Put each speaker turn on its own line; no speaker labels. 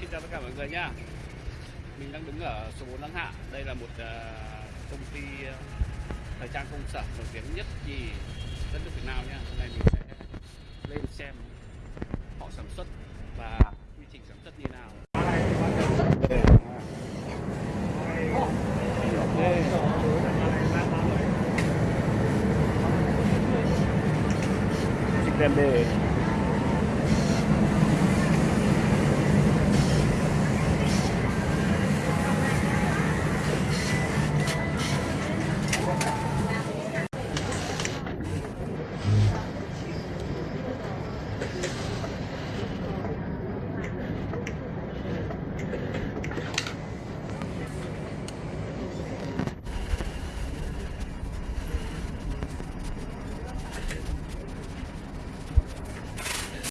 xin chào tất cả mọi người nha. Mình đang đứng ở số 4 Lăng Hạ. Đây là một à, công ty à, thời trang công sở nổi tiếng nhất gì đất nước Việt Nam nha. Hôm nay mình sẽ lên xem họ sản xuất và quy trình sản xuất như nào. Chicken bê